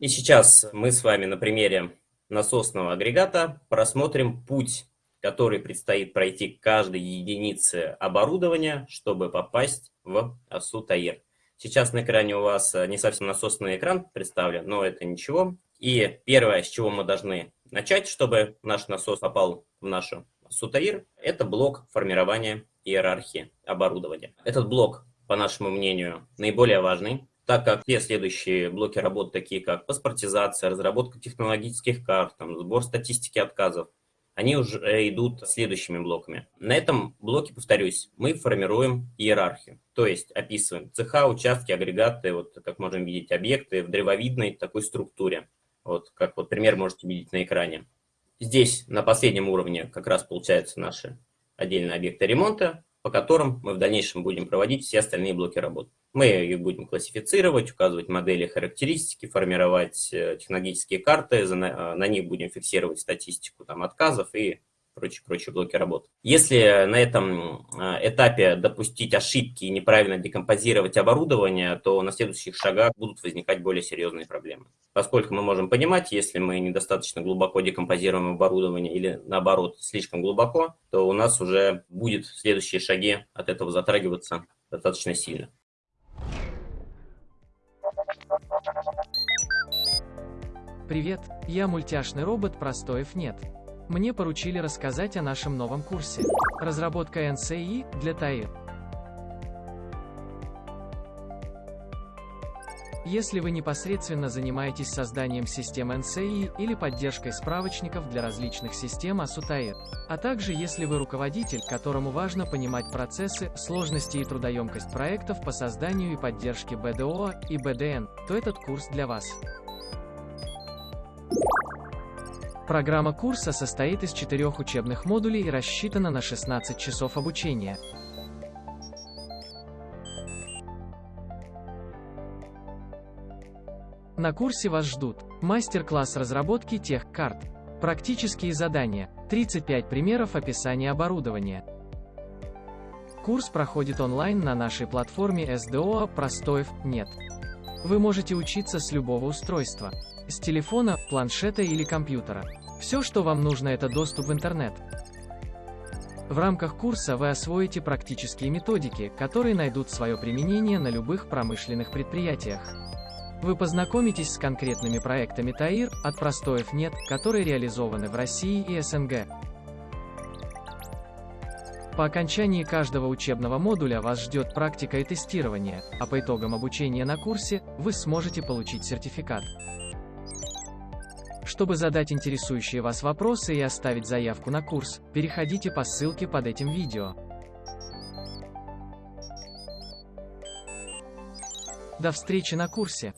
И сейчас мы с вами на примере насосного агрегата просмотрим путь, который предстоит пройти каждой единице оборудования, чтобы попасть в АСУ ТАИР. Сейчас на экране у вас не совсем насосный экран представлен, но это ничего. И первое, с чего мы должны начать, чтобы наш насос попал в нашу СУТАИР, это блок формирования иерархии оборудования. Этот блок, по нашему мнению, наиболее важный, так как все следующие блоки работ, такие как паспортизация, разработка технологических карт, там, сбор статистики отказов, они уже идут следующими блоками. На этом блоке, повторюсь, мы формируем иерархию, то есть описываем цеха, участки, агрегаты, вот как можем видеть, объекты в древовидной такой структуре. Вот как вот пример можете видеть на экране. Здесь на последнем уровне как раз получаются наши отдельные объекты ремонта, по которым мы в дальнейшем будем проводить все остальные блоки работ. Мы их будем классифицировать, указывать модели характеристики, формировать э, технологические карты, э, на них будем фиксировать статистику там, отказов и прочие-прочие блоки работ. Если на этом э, этапе допустить ошибки и неправильно декомпозировать оборудование, то на следующих шагах будут возникать более серьезные проблемы. Поскольку мы можем понимать, если мы недостаточно глубоко декомпозируем оборудование или наоборот слишком глубоко, то у нас уже будет следующие шаги от этого затрагиваться достаточно сильно. Привет, я мультяшный робот Простоев нет. Мне поручили рассказать о нашем новом курсе. Разработка NCI для ТАИР. Если вы непосредственно занимаетесь созданием систем NCI или поддержкой справочников для различных систем ASUTAIR, а также если вы руководитель, которому важно понимать процессы, сложности и трудоемкость проектов по созданию и поддержке BDO и BDN, то этот курс для вас. Программа курса состоит из четырех учебных модулей и рассчитана на 16 часов обучения. На курсе вас ждут мастер-класс разработки тех карт, практические задания, 35 примеров описания оборудования. Курс проходит онлайн на нашей платформе SDO Простоев нет. Вы можете учиться с любого устройства, с телефона, планшета или компьютера. Все, что вам нужно, это доступ в интернет. В рамках курса вы освоите практические методики, которые найдут свое применение на любых промышленных предприятиях. Вы познакомитесь с конкретными проектами ТАИР, от простоев нет, которые реализованы в России и СНГ. По окончании каждого учебного модуля вас ждет практика и тестирование, а по итогам обучения на курсе, вы сможете получить сертификат. Чтобы задать интересующие вас вопросы и оставить заявку на курс, переходите по ссылке под этим видео. До встречи на курсе!